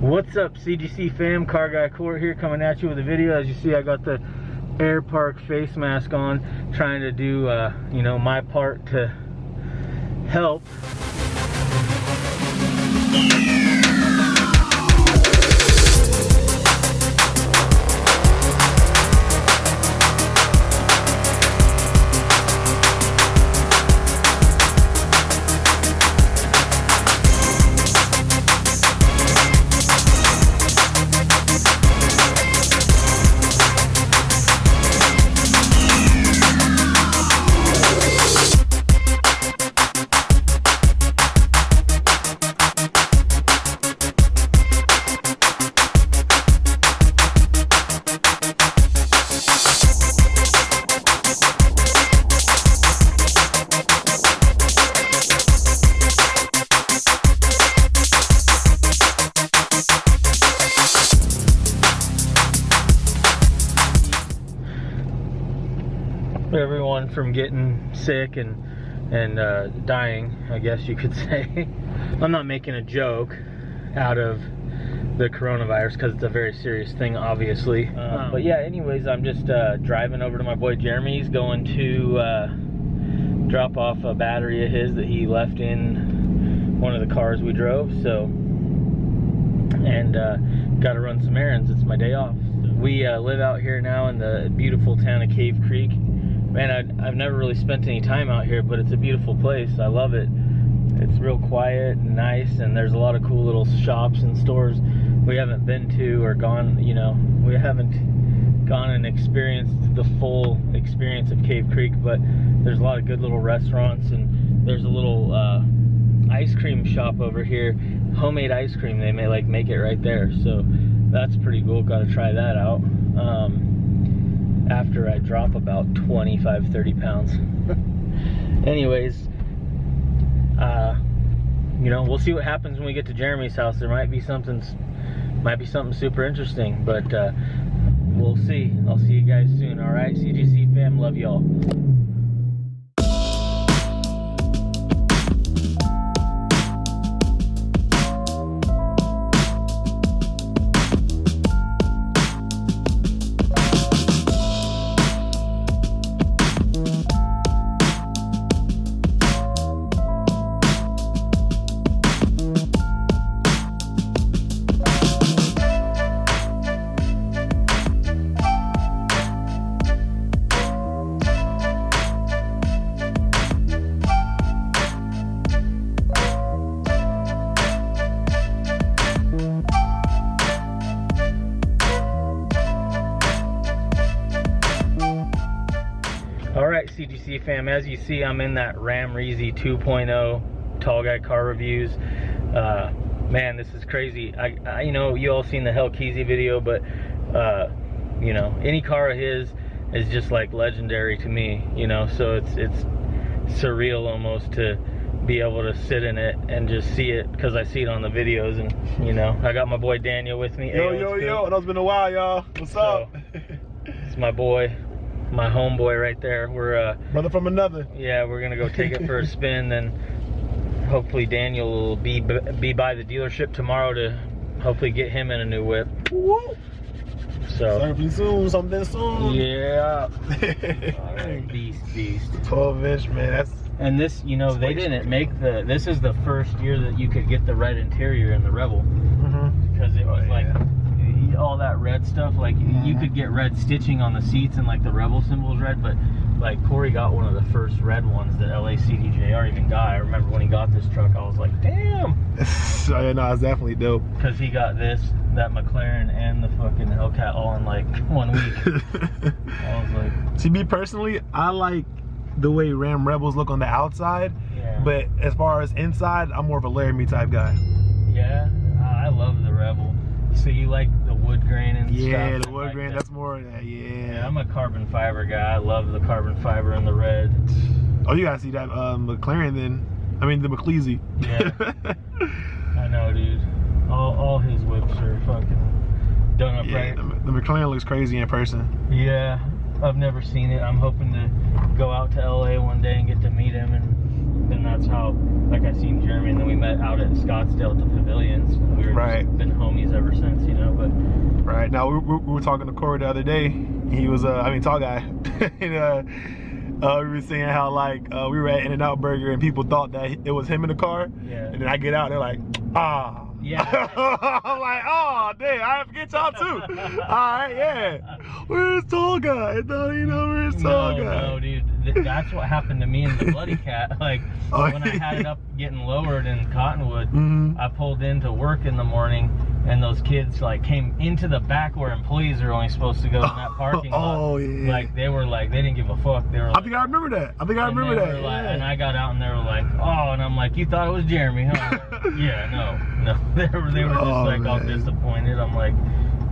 What's up, CGC fam? Car Guy Court here coming at you with a video. As you see, I got the Air Park face mask on, trying to do, uh, you know, my part to help. Everyone from getting sick and and uh, dying, I guess you could say. I'm not making a joke out of the coronavirus because it's a very serious thing, obviously. Um, but yeah, anyways, I'm just uh, driving over to my boy Jeremy's, going to uh, drop off a battery of his that he left in one of the cars we drove. So, and uh, got to run some errands. It's my day off. We uh, live out here now in the beautiful town of Cave Creek man, I, have never really spent any time out here, but it's a beautiful place. I love it. It's real quiet and nice, and there's a lot of cool little shops and stores we haven't been to or gone, you know, we haven't gone and experienced the full experience of Cave Creek, but there's a lot of good little restaurants, and there's a little uh, ice cream shop over here, homemade ice cream. They may like make it right there, so that's pretty cool. Got to try that out. Um, after I drop about 25, 30 pounds. Anyways, uh, you know, we'll see what happens when we get to Jeremy's house. There might be something, might be something super interesting, but uh, we'll see. I'll see you guys soon. All right, CGC fam, love y'all. Fam, as you see, I'm in that Ram Reezy 2.0 Tall Guy Car Reviews. Uh, man, this is crazy. I, I, you know, you all seen the Hell Keezy video, but, uh, you know, any car of his is just like legendary to me, you know, so it's, it's surreal almost to be able to sit in it and just see it because I see it on the videos and, you know, I got my boy Daniel with me. Yo, yo, yo, it's been a while, y'all. What's so, up? it's my boy, my homeboy right there. We're uh, brother from another. Yeah, we're gonna go take it for a spin. Then hopefully Daniel will be be by the dealership tomorrow to hopefully get him in a new whip. Woo! So something soon, something soon. Yeah. beast, beast. 12 inch, man. That's and this, you know, they didn't make the. This is the first year that you could get the red interior in the Rebel mm -hmm. because it was oh, like all that red stuff. Like mm-hmm. you could get red stitching on the seats and like the Rebel symbols red, but like Corey got one of the first red ones that LA CDJR even got. I remember when he got this truck, I was like, damn. so yeah, no, it's definitely dope. Cause he got this, that McLaren, and the fucking Hellcat all in like one week. I was like, see, me personally, I like the way Ram Rebels look on the outside, yeah. but as far as inside, I'm more of a Laramie type guy. Yeah, I love the Rebel. So you like the wood grain and yeah, stuff? Yeah, the wood like grain, that. that's more that, yeah. Yeah, I'm a carbon fiber guy. I love the carbon fiber and the red. Oh, you gotta see that uh, McLaren then. I mean, the McLeasy. Yeah. I know, dude. All, all his whips are fucking done up yeah, right. The, the McLaren looks crazy in person. Yeah, I've never seen it. I'm hoping to go out to LA one day and get to meet him and that's how like I seen Jeremy and then we met out at Scottsdale at the pavilions. We were right. been homies ever since, you know. But right now, we, we, we were talking to Corey the other day. He was, uh, I mean, tall guy. and, uh, uh, we were saying how like uh, we were at In-N-Out Burger and people thought that it was him in the car. Yeah. And then I get out, they're like, ah. Yeah. I'm like, oh, dang, I forget y'all too. All right, yeah. Where's tall guy? No, you know, where's tall no, guy? no, dude. Th- that's what happened to me in the Bloody Cat. Like Oh, when I had it up getting lowered in Cottonwood, Mhm. I pulled into work in the morning, and those kids like came into the back where employees are only supposed to go in that parking lot. Oh, yeah. Like they were like they didn't give a fuck. They were. Like, I think I remember that. I think I remember that. like- yeah. And I got out and they were like, oh, and I'm like, you thought it was Jeremy, huh? yeah, no, no. They were they were just Oh, like all disappointed. I'm like,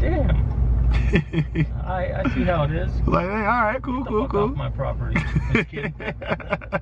damn. I, I see how it is. like, hey, all right, cool, cool, cool. my property.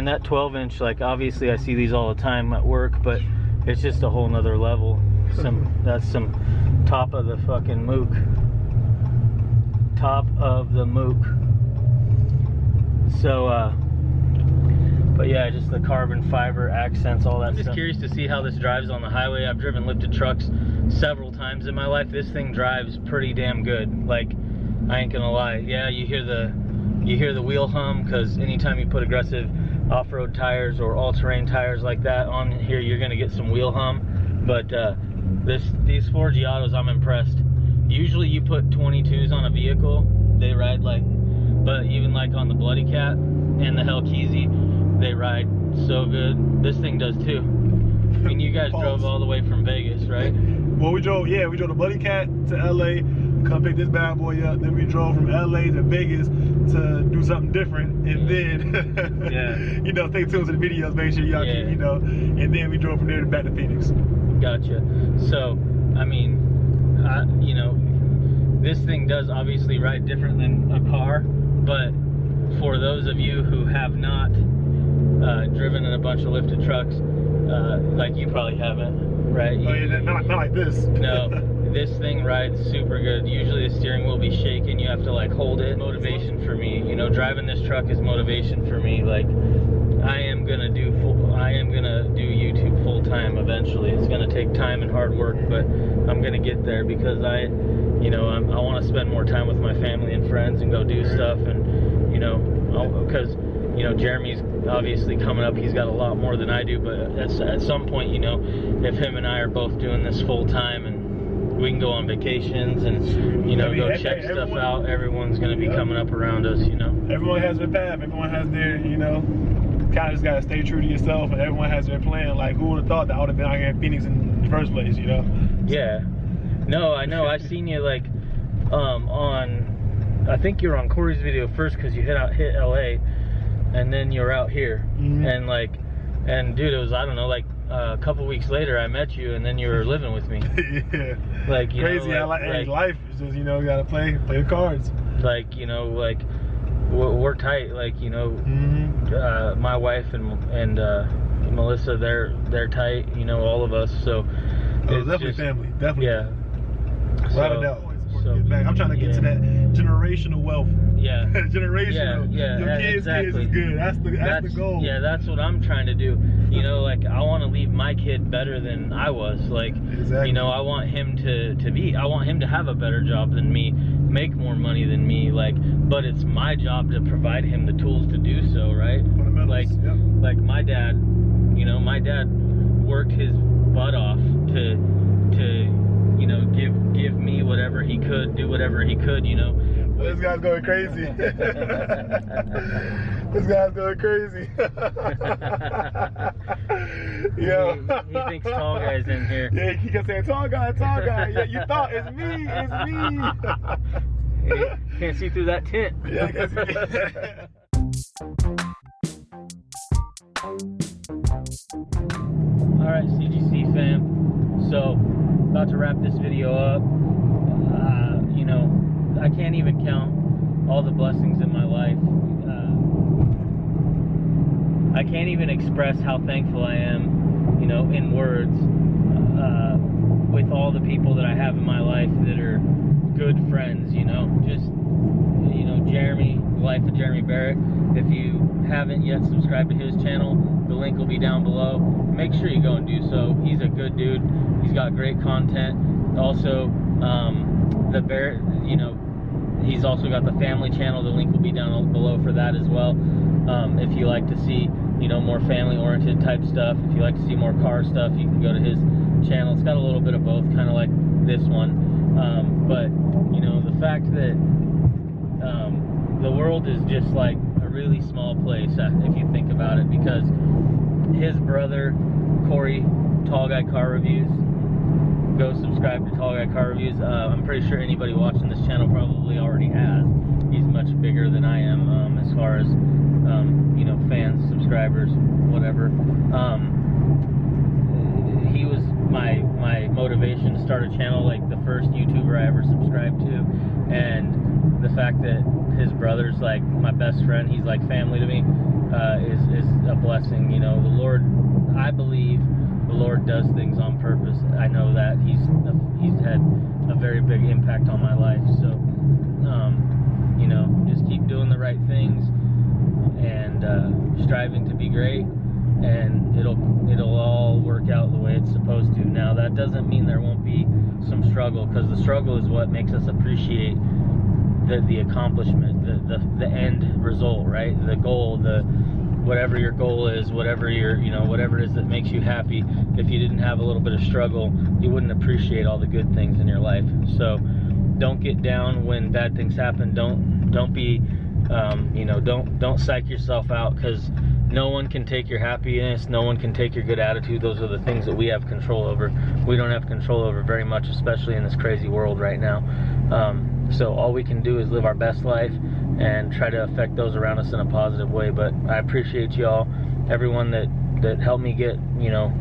Man, that 12 inch, like obviously I see these all the time at work, but it's just a whole nother level. Some that's some top of the fucking mook. Top of the mook. So uh but yeah, just the carbon fiber accents, all that I'm just curious to see how this drives on the highway. I've driven lifted trucks several times in my life. This thing drives pretty damn good. Like I ain't gonna lie. Yeah, you hear the you hear the wheel hum because anytime you put aggressive off-road tires or all-terrain tires like that on here, you're gonna get some wheel hum. But uh, this these four Giottos, I'm impressed. Usually you put 22s on a vehicle, they ride like, but even like on the Bloody Cat and the Hellkeezy, they ride so good. This thing does too. I mean, you guys drove all the way from Vegas, right? Well, we drove, yeah, we drove the Bloody Cat to LA, come pick this bad boy up. Then we drove from LA to Vegas to do something different. And then, Yeah. you know, stay tuned to the videos, make sure y'all Yeah. keep, you know. And then we drove from there back to Phoenix. Gotcha. So, I mean, I, you know, this thing does obviously ride different than a car, but for those of you who have not uh, driven in a bunch of lifted trucks, uh, like you probably haven't, right? Oh, yeah, not, not like this. No, this thing rides super good. Usually the steering will be shaking. You have to like hold it. Motivation for me, you know, driving this truck is motivation for me. Like, I am gonna do full. I am gonna do YouTube full time eventually. It's gonna take time and hard work, but I'm gonna get there because I, you know, I'm, I want to spend more time with my family and friends and go do stuff and, you know, because. You know, Jeremy's obviously coming up. He's got a lot more than I do, but at, at some point, you know, if him and I are both doing this full time and we can go on vacations and you know I mean, go every- check stuff everyone- out. Everyone's gonna be Yeah. coming up around us, you know. Everyone has their path. Everyone has their, you know, kind of just got to stay true to yourself. And everyone has their plan. Like, who would have thought that I would have been out here in Phoenix in the first place, you know? Yeah. No, I know. I've seen you like um, on I think you were on Corey's video first because you hit out hit LA, and then you're out here, Mhm. and like, and dude, it was I don't know like uh, a couple weeks later I met you, and then you were living with me. yeah. Like you Crazy. know, like, like, life is just you know you gotta play play the cards. like you know like we're, we're tight. Like you know, Mm-hmm. uh, my wife and and uh, Melissa, they're they're tight. You know, all of us. So Oh, it's definitely just- family. Definitely. Yeah. Without a So- so- back. I'm trying to get to that generational wealth. Yeah. generational. Yeah, yeah, Your yeah, kids, exactly. kids is good. That's the that's, the goal. Yeah, that's what I'm trying to do. You know, like I want to leave my kid better than I was. Like, Exactly. you know, I want him to to be. I want him to have a better job than me, make more money than me. Like, but it's my job to provide him the tools to do so. Right? Like, Yep. like my dad. You know, my dad worked his butt off to to you know give give me whatever he could, do whatever he could. You know. This guy's going crazy. this guy's going crazy. yeah. He, he thinks tall guy's in here. Yeah, he kept saying tall guy, tall guy. Yeah, you thought it's me, it's me. Hey, can't see through that tent. yeah, about to wrap this video up. Uh, you know, I can't even count all the blessings in my life. Uh, I can't even express how thankful I am, you know, in words, uh, with all the people that I have in my life that are good friends, you know. Just, you know, Jeremy, life of Jeremy Barrett. If you haven't yet subscribed to his channel, the link will be down below. Make sure you go and do so. He's a good dude. He's got great content. Also, um, the Barrett, you know, he's also got the family channel. The link will be down below for that as well. Um, if you like to see, you know, more family-oriented type stuff, if you like to see more car stuff, you can go to his channel. It's got a little bit of both, kind of like this one. Um, but you know, the fact that um, the world is just like a really small place uh, if you think about it, because his brother Corey, Tall Guy Car Reviews, go subscribe to Tall Guy Car Reviews. Uh, I'm pretty sure anybody watching this channel probably already has. He's much bigger than I am um, as far as um, you know fans, subscribers, whatever. Um, he was my my motivation to start a channel, like the first YouTuber I ever subscribed to, and the fact that his brother's like my best friend, he's like family to me, uh, is is a blessing. You know, the Lord, I believe the Lord does things on purpose. I know that he's he's had a very big impact on my life. So, um, you know, just keep doing the right things and uh, striving to be great, and it'll it'll all work out the way it's supposed to. Now that doesn't mean there won't be some struggle, because the struggle is what makes us appreciate the the accomplishment, the, the the end result, right? The goal, the whatever your goal is, whatever your you know whatever it is that makes you happy. If you didn't have a little bit of struggle, you wouldn't appreciate all the good things in your life. So don't get down when bad things happen. Don't don't be um, you know don't don't psych yourself out because no one can take your happiness no one can take your good attitude. Those are the things that we have control over. We don't have control over very much especially in this crazy world right now. Um, so all we can do is live our best life and try to affect those around us in a positive way. But i appreciate y'all everyone that that helped me get you know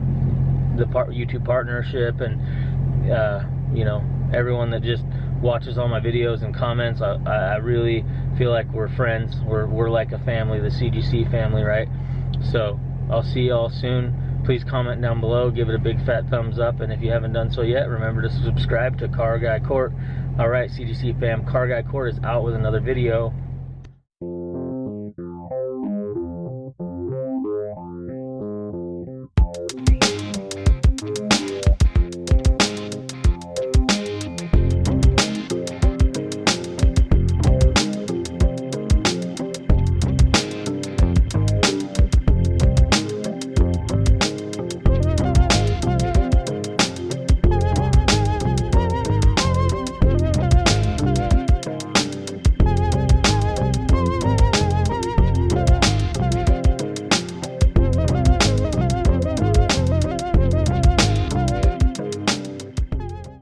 the part youtube partnership and uh, you know everyone that just watches all my videos and comments. I, I really feel like we're friends. We're, we're like a family, the CGC family, right? So I'll see y'all soon. Please comment down below, give it a big fat thumbs up, and if you haven't done so yet, remember to subscribe to Car Guy Court. All right, CGC fam, Car Guy Court is out with another video.